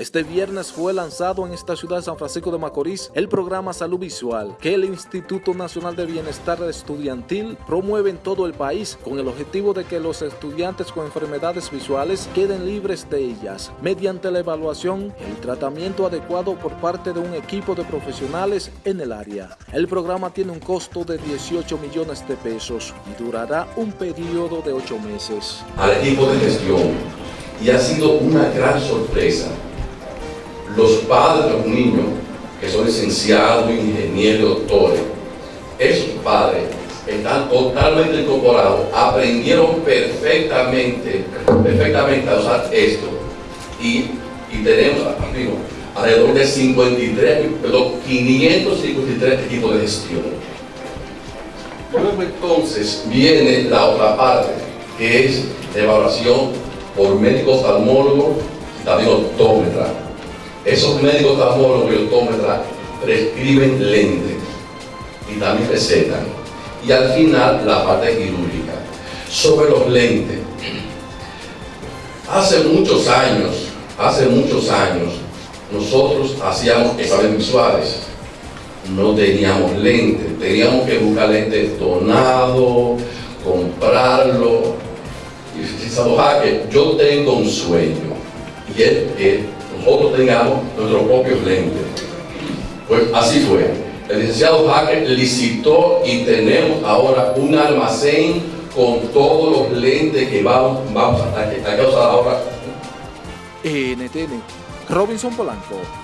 Este viernes fue lanzado en esta ciudad de San Francisco de Macorís el programa Salud Visual que el Instituto Nacional de Bienestar Estudiantil promueve en todo el país con el objetivo de que los estudiantes con enfermedades visuales queden libres de ellas mediante la evaluación y el tratamiento adecuado por parte de un equipo de profesionales en el área. El programa tiene un costo de 18 millones de pesos y durará un periodo de 8 meses. Al equipo de gestión y ha sido una gran sorpresa los padres de los niños, que son licenciados, ingenieros, doctores, esos padres están totalmente incorporados, aprendieron perfectamente, perfectamente a usar esto y, tenemos alrededor de 53, perdón, 553 equipos de gestión. Luego entonces viene la otra parte, que es evaluación por médicos oftalmólogos y también optómetras esos médicos oftalmólogos y optómetras prescriben lentes y también recetan. Y al final la parte quirúrgica. Sobre los lentes. Hace muchos años, hace muchos años, nosotros hacíamos exámenes visuales. No teníamos lentes, teníamos que buscar lentes donados, comprarlo. Y yo tengo un sueño. Y es que nosotros tengamos nuestros propios lentes. Pues así fue. El licenciado Hacker licitó y tenemos ahora un almacén con todos los lentes que vamos, vamos a, a, a ahora. NTN, Robinson Polanco.